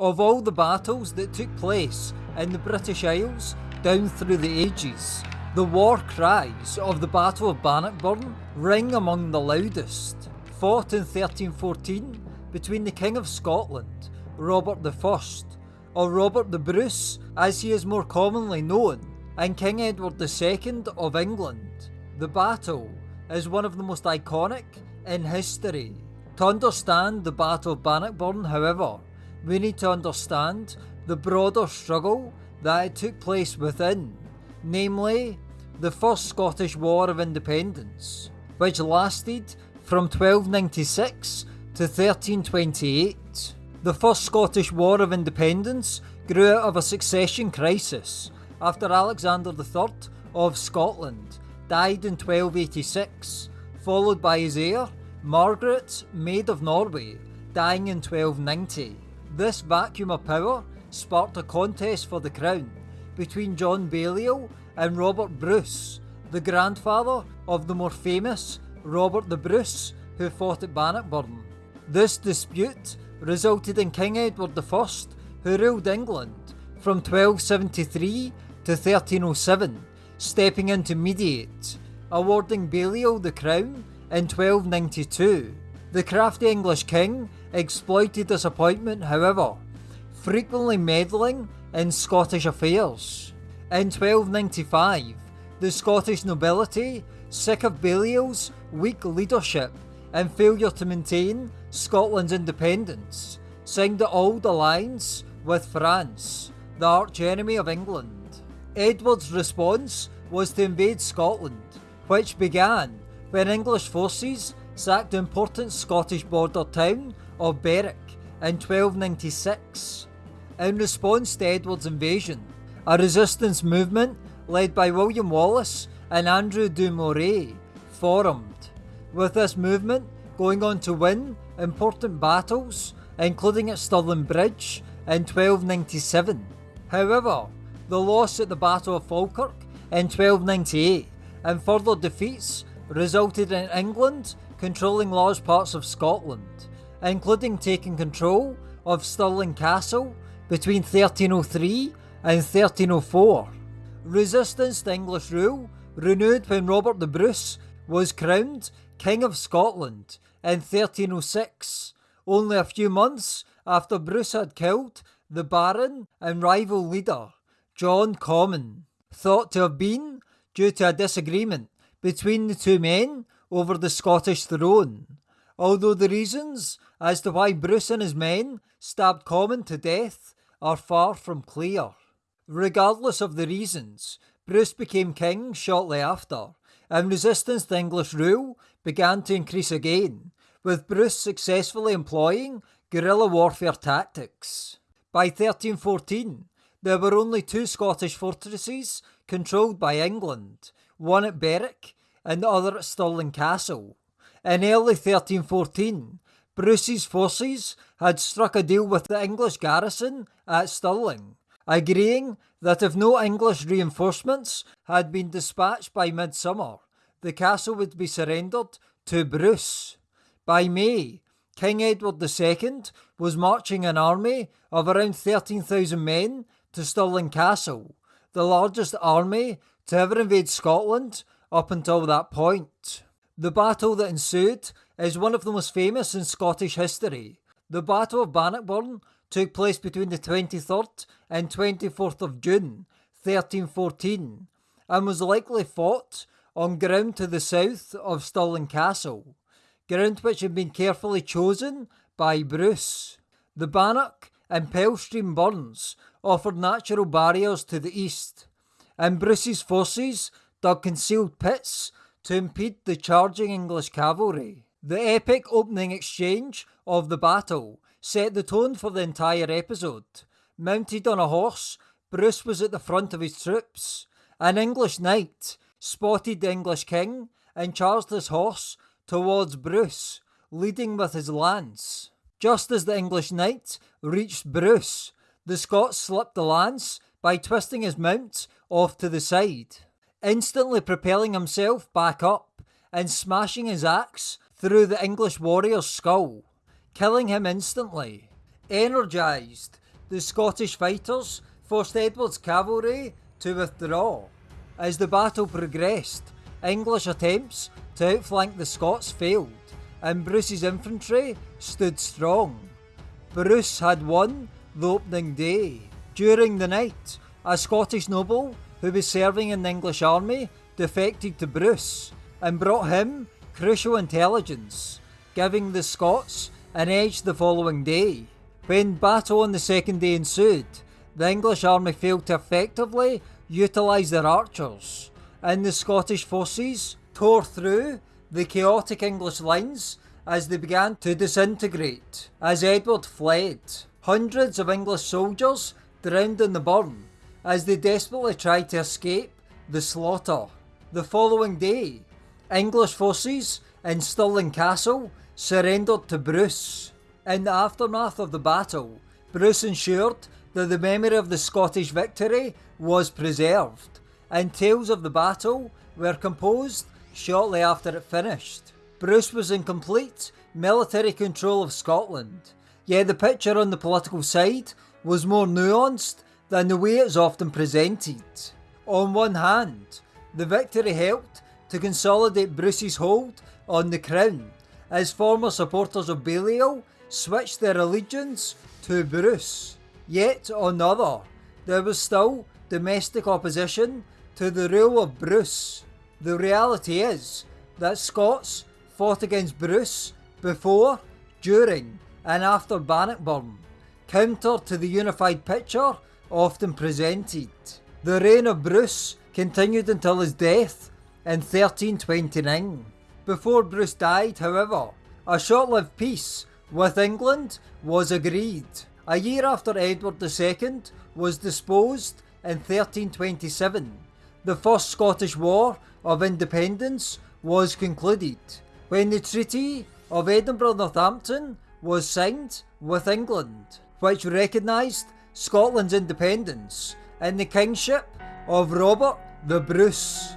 Of all the battles that took place in the British Isles down through the ages, the war cries of the Battle of Bannockburn ring among the loudest. Fought in 1314 between the King of Scotland, Robert I, or Robert the Bruce as he is more commonly known, and King Edward II of England. The battle is one of the most iconic in history. To understand the Battle of Bannockburn, however, we need to understand the broader struggle that took place within, namely the First Scottish War of Independence, which lasted from 1296 to 1328. The First Scottish War of Independence grew out of a succession crisis after Alexander III of Scotland died in 1286, followed by his heir, Margaret, Maid of Norway, dying in 1290. This vacuum of power sparked a contest for the crown between John Balliol and Robert Bruce, the grandfather of the more famous Robert the Bruce who fought at Bannockburn. This dispute resulted in King Edward I, who ruled England from 1273 to 1307, stepping in to mediate, awarding Balliol the crown in 1292. The crafty English king exploited this appointment, however, frequently meddling in Scottish affairs. In 1295, the Scottish nobility, sick of Balliol's weak leadership and failure to maintain Scotland's independence, signed the old alliance with France, the archenemy of England. Edward's response was to invade Scotland, which began when English forces sacked the important Scottish border town of Berwick in 1296. In response to Edward's invasion, a resistance movement led by William Wallace and Andrew Moray formed, with this movement going on to win important battles, including at Stirling Bridge in 1297. However, the loss at the Battle of Falkirk in 1298 and further defeats resulted in England controlling large parts of Scotland, including taking control of Stirling Castle between 1303 and 1304. Resistance to English rule renewed when Robert the Bruce was crowned King of Scotland in 1306, only a few months after Bruce had killed the Baron and rival leader, John Comyn, thought to have been due to a disagreement between the two men over the Scottish throne, although the reasons as to why Bruce and his men stabbed Comyn to death are far from clear. Regardless of the reasons, Bruce became king shortly after, and resistance to English rule began to increase again, with Bruce successfully employing guerrilla warfare tactics. By 1314, there were only two Scottish fortresses controlled by England, one at Berwick and the other at Stirling Castle. In early 1314, Bruce's forces had struck a deal with the English garrison at Stirling, agreeing that if no English reinforcements had been dispatched by midsummer, the castle would be surrendered to Bruce. By May, King Edward II was marching an army of around 13,000 men to Stirling Castle, the largest army to ever invade Scotland up until that point. The battle that ensued is one of the most famous in Scottish history. The Battle of Bannockburn took place between the 23rd and 24th of June 1314 and was likely fought on ground to the south of Stirling Castle, ground which had been carefully chosen by Bruce. The Bannock and Pelstream burns offered natural barriers to the east, and Bruce's forces dug concealed pits to impede the charging English cavalry. The epic opening exchange of the battle set the tone for the entire episode. Mounted on a horse, Bruce was at the front of his troops. An English knight spotted the English king and charged his horse towards Bruce, leading with his lance. Just as the English knight reached Bruce, the Scots slipped the lance by twisting his mount off to the side, instantly propelling himself back up and smashing his axe through the English warrior's skull, killing him instantly. Energised, the Scottish fighters forced Edward's cavalry to withdraw. As the battle progressed, English attempts to outflank the Scots failed, and Bruce's infantry stood strong. Bruce had won the opening day. During the night, a Scottish noble who was serving in the English army defected to Bruce and brought him crucial intelligence, giving the Scots an edge the following day. When battle on the second day ensued, the English army failed to effectively utilise their archers, and the Scottish forces tore through the chaotic English lines as they began to disintegrate. As Edward fled, hundreds of English soldiers drowned in the burn as they desperately tried to escape the slaughter. The following day, English forces in Stirling Castle surrendered to Bruce. In the aftermath of the battle, Bruce ensured that the memory of the Scottish victory was preserved, and tales of the battle were composed shortly after it finished. Bruce was in complete military control of Scotland, yet the picture on the political side was more nuanced than the way it's often presented. On one hand, the victory helped to consolidate Bruce's hold on the crown, as former supporters of Balliol switched their allegiance to Bruce. Yet on the other, there was still domestic opposition to the rule of Bruce. The reality is that Scots fought against Bruce before, during, and after Bannockburn, counter to the unified picture often presented. The reign of Bruce continued until his death in 1329. Before Bruce died, however, a short lived peace with England was agreed. A year after Edward II was disposed in 1327, the First Scottish War of Independence was concluded when the Treaty of Edinburgh Northampton was signed with England, which recognised Scotland's independence and the kingship of Robert the Bruce.